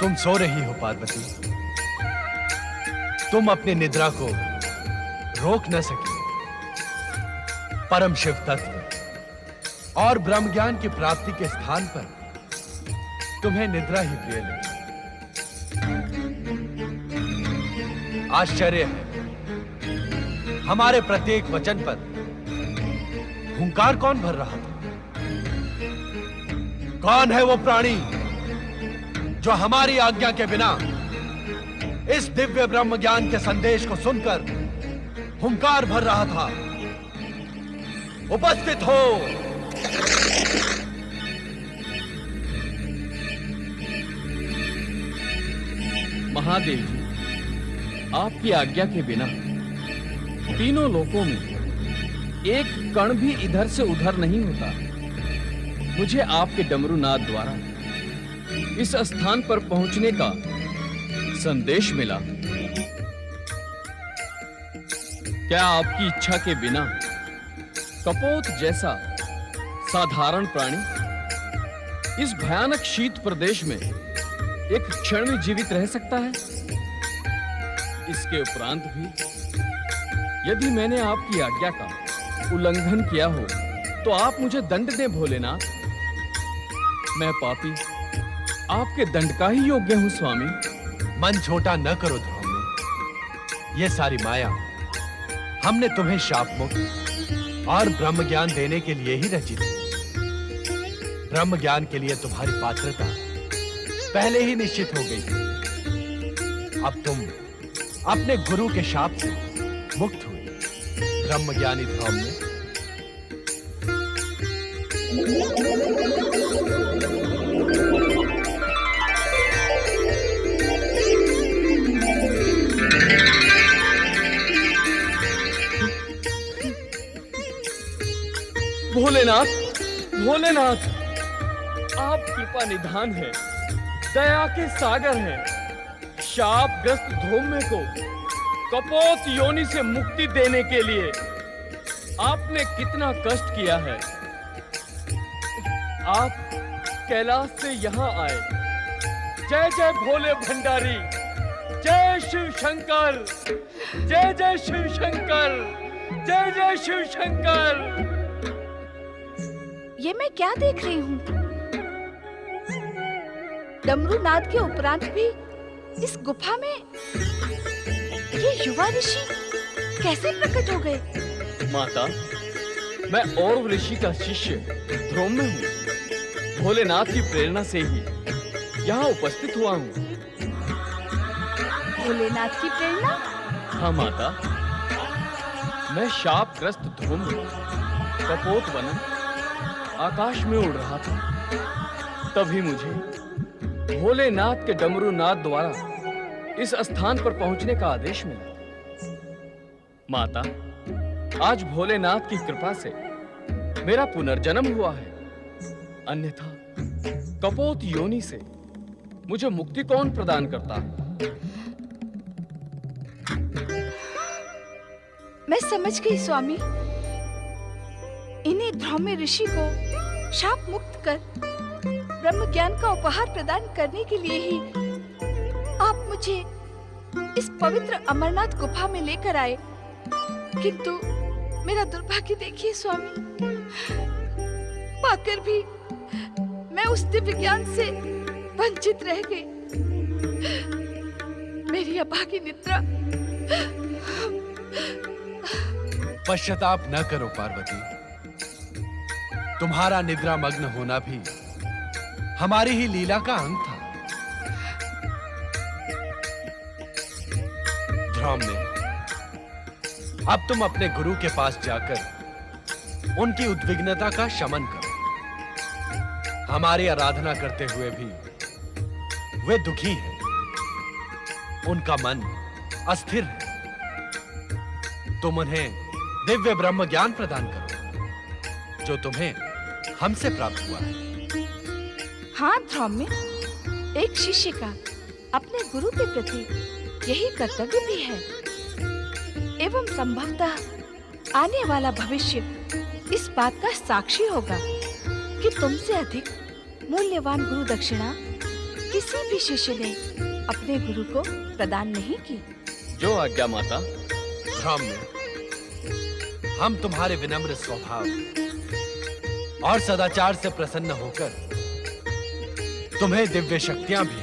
तुम सो रही हो, पार्वती। तुम अपनी निद्रा को रोक न सके। परम शिव तत्व और ब्रह्म ज्ञान की प्राप्ति के स्थान पर तुम्हें निद्रा ही प्रिय लगी। आश्चर्य है। हमारे प्रत्येक वचन पर हुंकार कौन भर रहा था? कौन है वो प्राणी जो हमारी आज्ञा के बिना इस दिव्य ब्रह्म ज्ञान के संदेश को सुनकर हुंकार भर रहा था। उपस्थित हो। महादेव जी, आपकी आज्ञा के बिना तीनों लोकों में एक कण भी इधर से उधर नहीं होता। मुझे आपके डमरूनाथ द्वारा इस स्थान पर पहुँचने का संदेश मिला। क्या आपकी इच्छा के बिना कपोत जैसा साधारण प्राणी इस भयानक शीत प्रदेश में एक क्षण में जीवित रह सकता है? इसके उपरांत भी यदि मैंने आपकी आज्ञा का उल्लंघन किया हो तो आप मुझे दंड दें भोलेनाथ। मैं पापी आपके दंड का ही योग्य हूँ, स्वामी। मन छोटा न करो ध्रुव ये सारी माया हमने तुम्हें शाप मुक्त और ब्रह्म ज्ञान देने के लिए ही रची थी। ब्रह्म ज्ञान के लिए तुम्हारी पात्रता पहले ही निश्चित हो गई थी अब तुम अपने गुरु के शाप से मुक्त हुए। ब्रह्म ज्ञानी ध्रुव ने भोलेनाथ भोलेनाथ, आप कृपा निधान है, दया के सागर हैं। शाप ग्रस्त धूम्य को कपोत योनि से मुक्ति देने के लिए आपने कितना कष्ट किया है। आप कैलाश से यहाँ आए। जय जय भोले भंडारी, जय शिव शंकर, जय जय शिव शंकर, जय जय शिव शंकर। ये मैं क्या देख रही हूँ? डमरू नाद के उपरांत भी इस गुफा में ये युवा ऋषि कैसे प्रकट हो गए? माता मैं और ऋषि का शिष्य ध्रुव में हूँ। भोलेनाथ की प्रेरणा से ही यहाँ उपस्थित हुआ हूँ। भोलेनाथ की प्रेरणा? हाँ माता मैं शापग्रस्त ध्रुव कपोत वन आकाश में उड़ रहा था। तभी मुझे भोलेनाथ के डमरूनाथ द्वारा इस स्थान पर पहुँचने का आदेश मिला। माता, आज भोलेनाथ की कृपा से मेरा पुनर्जन्म हुआ है। अन्यथा, कपोत योनि से मुझे मुक्ति कौन प्रदान करता है? मैं समझ गई, स्वामी। इन्हीं ध्रौम्य ऋषि को शाप मुक्त कर। ब्रह्म ज्ञान का उपहार प्रदान करने के लिए ही आप मुझे इस पवित्र अमरनाथ गुफा में लेकर आए। किंतु मेरा दुर्भाग्य देखिए स्वामी, पाकर भी मैं उस दिव्य ज्ञान से वंचित रह गई। मेरी अभागी निद्रा। पश्चाताप न करो, पार्वती। तुम्हारा निद्रा मग्न होना भी हमारी ही लीला का अंग था। ध्रुव ने अब तुम अपने गुरु के पास जाकर उनकी उद्विग्नता का शमन करो। हमारी आराधना करते हुए भी वे दुखी हैं। उनका मन अस्थिर है। तुम उन्हें दिव्य ब्रह्म ज्ञान प्रदान करो, जो तुम्हें हमसे प्राप्त हुआ है। हाँ ध्रौम्य एक शिष्य का अपने गुरु के प्रति यही कर्तव्य भी है। एवं संभवतः आने वाला भविष्य इस बात का साक्षी होगा कि तुमसे अधिक मूल्यवान गुरु दक्षिणा किसी भी शिष्य ने अपने गुरु को प्रदान नहीं की। जो आज्ञा माता हम तुम्हारे विनम्र स्वभाव और सदाचार से प्रसन्न होकर तुम्हें दिव्य शक्तियाँ भी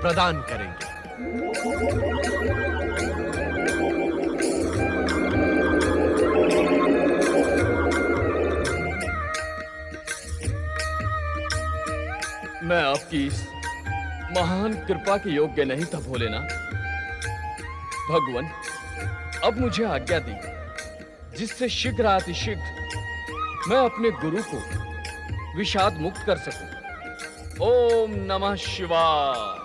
प्रदान करेंगे। मैं आपकी इस महान कृपा के योग्य नहीं था भोलेनाथ। भगवान, अब मुझे आज्ञा दी जिससे शीघ्र अतिशीघ्र मैं अपने गुरु को विषाद मुक्त कर सकूँ। ओम नमः शिवाय।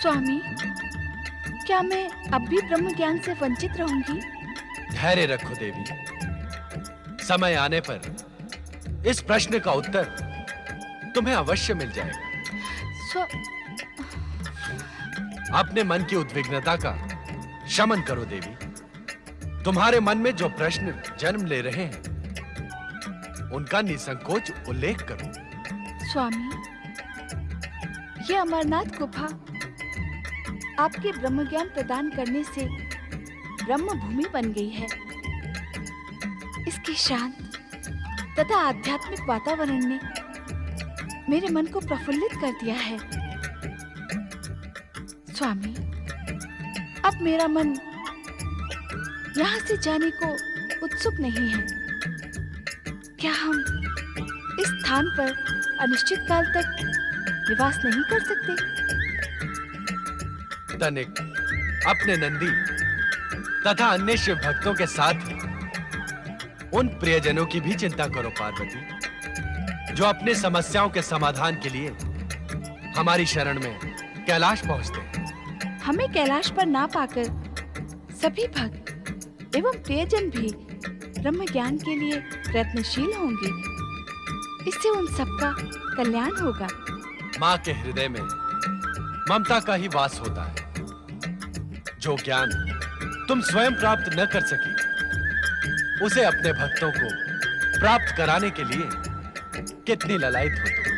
स्वामी क्या मैं अब भी ब्रह्म ज्ञान से वंचित रहूँगी? धैर्य रखो देवी। समय आने पर इस प्रश्न का उत्तर तुम्हें अवश्य मिल जाएगा। स्व अपने मन की उद्विग्नता का शमन करो देवी। तुम्हारे मन में जो प्रश्न जन्म ले रहे हैं, उनका निसंकोच उल्लेख करो। स्वामी, ये अमरनाथ गुफा आपके ब्रह्म ज्ञान प्रदान करने से ब्रह्म भूमि बन गई है। इसके शांत तथा आध्यात्मिक वातावरण ने मेरे मन को प्रफुल्लित कर दिया है। स्वामी, अब मेरा मन यहाँ से जाने को उत्सुक नहीं है। क्या हम इस स्थान पर अनिश्चित काल तक निवास नहीं कर सकते? तनिक अपने नंदी तथा अन्य शिव भक्तों के साथ उन प्रियजनों की भी चिंता करो पार्वती जो अपने समस्याओं के समाधान के लिए हमारी शरण में कैलाश पहुँचते हैं। हमें कैलाश पर ना पाकर सभी भक्त एवं प्रियजन भी। ब्रह्म ज्ञान के लिए प्रयत्नशील होंगे। इससे उन सबका कल्याण होगा। माँ के हृदय में ममता का ही वास होता है। जो ज्ञान तुम स्वयं प्राप्त न कर सकी, उसे अपने भक्तों को प्राप्त कराने के लिए कितनी ललायत हो तुम।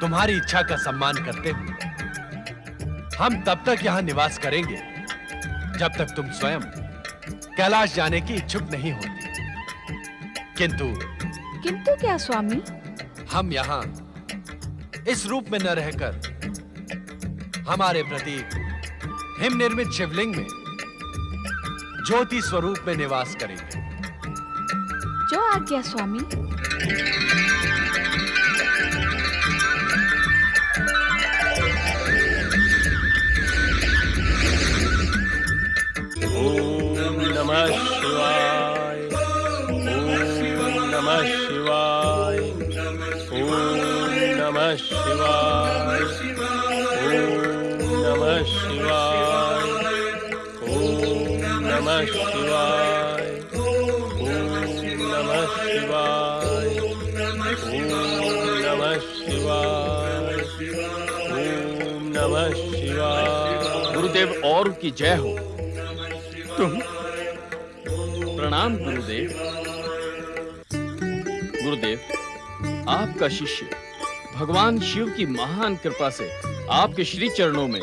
तुम्हारी इच्छा का सम्मान करते हुए हम तब तक यहाँ निवास करेंगे। जब तक तुम स्वयं कैलाश जाने की इच्छुक नहीं होती किंतु किंतु क्या स्वामी? हम यहाँ इस रूप में न रहकर हमारे प्रति हिम निर्मित शिवलिंग में ज्योति स्वरूप में निवास करेंगे। जो आज्ञा स्वामी। शिवाय ओम नमः शिवाय। ओम नमः शिवाय ओम नमः शिवाय गुरुदेव, और की जय हो। तुम प्रणाम गुरुदेव। गुरुदेव, आपका शिष्य भगवान शिव की महान कृपा से आपके श्री चरणों में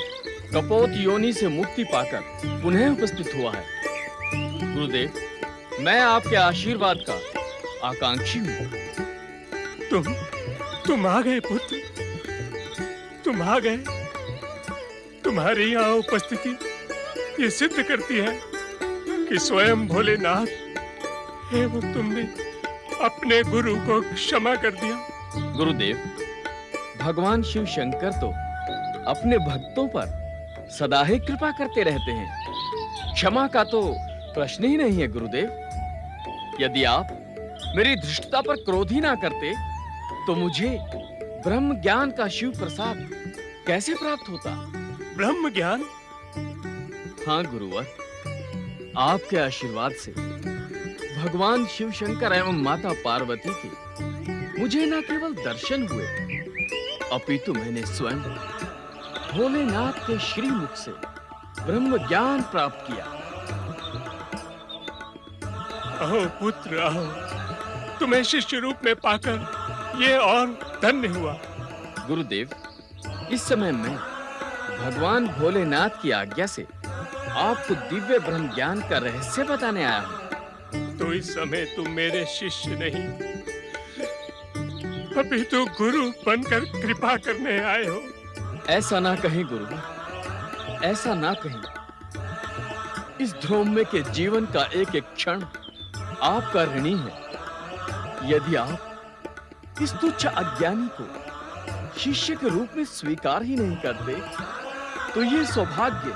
कपोत योनि से मुक्ति पाकर पुनः उपस्थित हुआ है। गुरुदेव मैं आपके आशीर्वाद का आकांक्षी हूँ। तुम तुम आ गए पुत्र। तुम आ गए। तुम्हारी यहाँ उपस्थिति ये सिद्ध करती है कि स्वयं भोलेनाथ एवं तुमने अपने गुरु को क्षमा कर दिया। गुरुदेव भगवान शिव शंकर तो अपने भक्तों पर सदा ही कृपा करते रहते हैं। क्षमा का तो प्रश्न ही नहीं है गुरुदेव। यदि आप मेरी धृष्टता पर क्रोध ही ना करते तो मुझे ब्रह्म ज्ञान का शिव प्रसाद कैसे प्राप्त होता? ब्रह्म ज्ञान? हाँ गुरुवर। आपके आशीर्वाद से भगवान शिव शंकर एवं माता पार्वती के मुझे न केवल दर्शन हुए अपितु मैंने स्वयं भोलेनाथ के श्रीमुख से ब्रह्म ज्ञान प्राप्त किया। आओ पुत्र आओ तुम्हें शिष्य रूप में पाकर ये और धन्य हुआ। गुरुदेव इस समय मैं भगवान भोलेनाथ की आज्ञा से आपको दिव्य ब्रह्म ज्ञान का रहस्य बताने आया हूँ। तो इस समय तुम मेरे शिष्य नहीं। अभी तो गुरु बनकर कृपा करने आए हो। ऐसा ना कहीं गुरु ऐसा ना कहीं। इस ध्रोम्य के जीवन का एक एक क्षण आपका ऋणी है। यदि आप इस तुच्छ अज्ञानी को शिष्य के रूप में स्वीकार ही नहीं करते तो ये सौभाग्य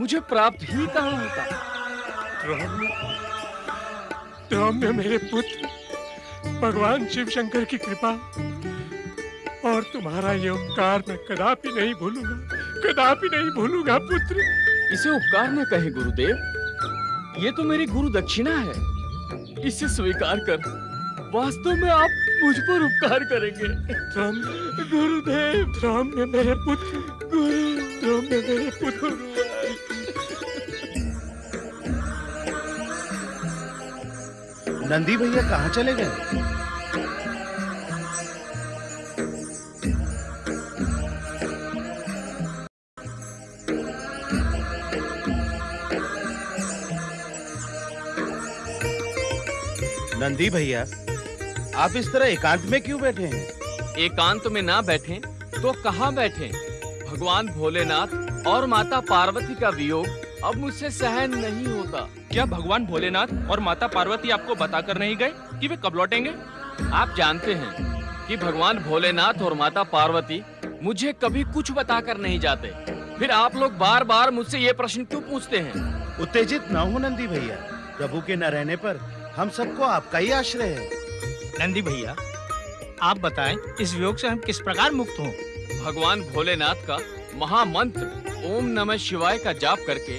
मुझे प्राप्त ही कहाँ होता? ध्रोम्य ध्रोम्य मेरे पुत्र भगवान शिव शंकर की कृपा और तुम्हारा ये उपकार मैं कदापि नहीं भूलूँगा कदापि नहीं भूलूँगा पुत्र। इसे उपकार न कहे गुरुदेव। ये तो मेरी गुरु दक्षिणा है। इसे स्वीकार कर। वास्तव में आप मुझ पर उपकार करेंगे। राम गुरुदेव ने मेरे पुत्र गुरु राम ने मेरे पुत्र नंदी भैया कहाँ चले गए? नंदी भैया आप इस तरह एकांत में क्यों बैठे हैं? एकांत में ना बैठे तो कहाँ बैठे? भगवान भोलेनाथ और माता पार्वती का वियोग अब मुझसे सहन नहीं होता। क्या भगवान भोलेनाथ और माता पार्वती आपको बताकर नहीं गए कि वे कब लौटेंगे? आप जानते हैं कि भगवान भोलेनाथ और माता पार्वती मुझे कभी कुछ बताकर नहीं जाते। फिर आप लोग बार बार मुझसे ये प्रश्न क्यों पूछते हैं? उत्तेजित न हो नंदी भैया प्रभु के न रहने पर हम सबको आपका ही आश्रय है। नंदी भैया आप बताएँ इस वियोग से हम किस प्रकार मुक्त हों? भगवान भोलेनाथ का महामंत्र ओम नमः शिवाय का जाप करके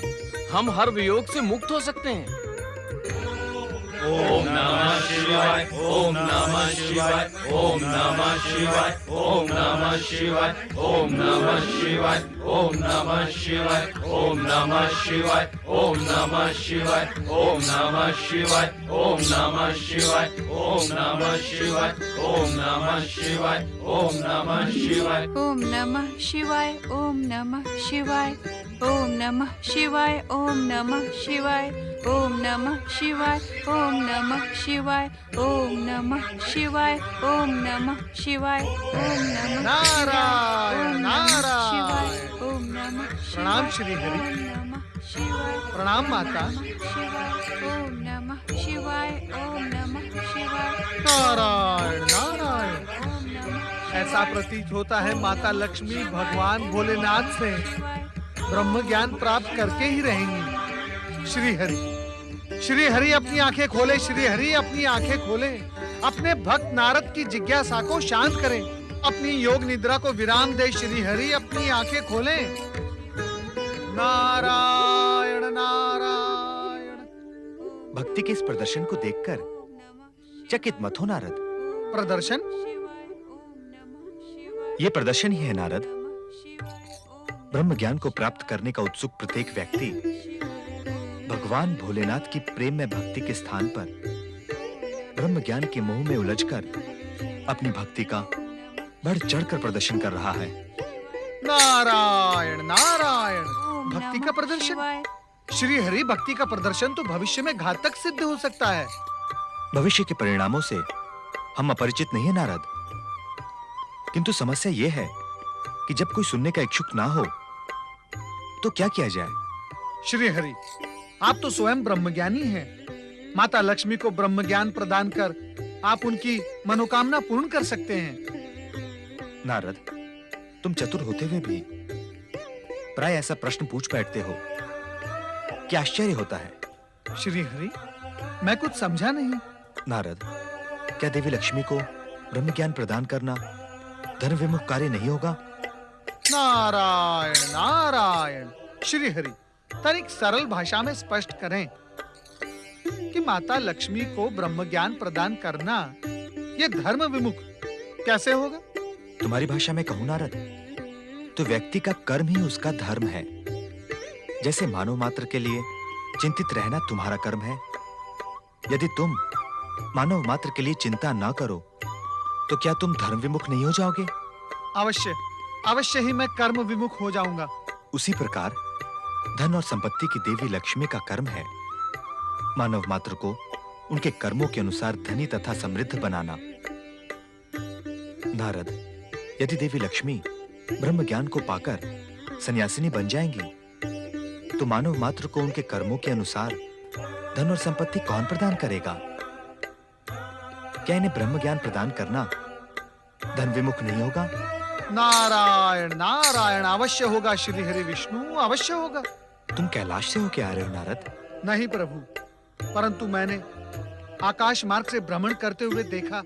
हम हर वियोग से मुक्त हो सकते हैं। ओम नमः शिवाय ओम नमः शिवाय ओम नमः शिवाय ओम नमः शिवाय ओम नमः शिवाय ओम नमः शिवाय ओम नमः शिवाय ओम नमः शिवाय ओम नमः शिवाय ओम नमः शिवाय ओम नमः शिवाय ओम नमः शिवाय ओम नमः शिवाय ओम नमः शिवाय ओम नमः शिवाय ओम नमः शिवाय ओम नमः शिवाय ओम नमः शिवाय ओम नमः शिवाय ओम नमः शिवाय ओम नमः शिवाय ओम नमः नारायण, नारायण। ओम नमः प्रणाम श्री हरि। प्रणाम माता ओम नमः शिवाय ओम नमः शिवाय नारायण नारायण ऐसा प्रतीत होता है माता लक्ष्मी भगवान भोलेनाथ से ब्रह्म ज्ञान प्राप्त करके ही रहेंगी। श्री हरि श्री हरि अपनी आँखें खोले श्री हरि अपनी आँखें खोले। अपने भक्त नारद की जिज्ञासा को शांत करें। अपनी योग निद्रा को विराम दे श्री हरि अपनी आँखें खोले। नारायण नारायण। भक्ति के इस प्रदर्शन को देखकर चकित मत हो नारद। प्रदर्शन? ये प्रदर्शन ही है नारद। ब्रह्म ज्ञान को प्राप्त करने का उत्सुक प्रत्येक व्यक्ति भगवान भोलेनाथ की प्रेम में भक्ति के स्थान पर ब्रह्म ज्ञान के मोह में उलझकर अपनी भक्ति का बढ़ चढ़कर प्रदर्शन कर रहा है। नारायण नारायण। भक्ति का प्रदर्शन? श्री हरि भक्ति का प्रदर्शन तो भविष्य में घातक सिद्ध हो सकता है। भविष्य के परिणामों से हम अपरिचित नहीं है नारद। किंतु समस्या यह है कि जब कोई सुनने का इच्छुक ना हो तो क्या किया जाए? श्री हरि आप तो स्वयं ब्रह्मज्ञानी हैं। माता लक्ष्मी को ब्रह्म ज्ञान प्रदान कर आप उनकी मनोकामना पूर्ण कर सकते हैं। नारद तुम चतुर होते हुए भी प्राय ऐसा प्रश्न पूछ बैठते हो। क्या आश्चर्य होता है? श्री हरि मैं कुछ समझा नहीं। नारद क्या देवी लक्ष्मी को ब्रह्म ज्ञान प्रदान करना धर्म विमुख कार्य नहीं होगा? नारायण नारायण। श्री हरि तनिक सरल भाषा में स्पष्ट करें कि माता लक्ष्मी को ब्रह्म ज्ञान प्रदान करना ये धर्म विमुख। कैसे होगा? तुम्हारी भाषा में कहूँ नारद तो व्यक्ति का कर्म ही उसका धर्म है। जैसे मानव मात्र के लिए चिंतित रहना तुम्हारा कर्म है। यदि तुम मानव मात्र के लिए चिंता ना करो तो क्या तुम धर्म विमुख नहीं हो जाओगे? अवश्य। अवश्य ही मैं कर्म विमुख हो जाऊँगा। उसी प्रकार, धन और संपत्ति की देवी लक्ष्मी का कर्म है। मानव मात्र को उनके कर्मों के अनुसार धनी तथा समृद्ध बनाना। नारद, यदि देवी लक्ष्मी ब्रह्म ज्ञान को पाकर सन्यासिनी बन जाएँगी तो मानव मात्र को उनके कर्मों के अनुसार धन और संपत्ति कौन प्रदान करेगा? क्या इन्हें ब्रह्म ज्ञान प्रदान करना धन विमुख नहीं होगा? नारायण नारायण अवश्य होगा श्री हरि विष्णु अवश्य होगा। तुम कैलाश से होके आ रहे हो नारद? नहीं प्रभु परंतु मैंने आकाश मार्ग से भ्रमण करते हुए देखा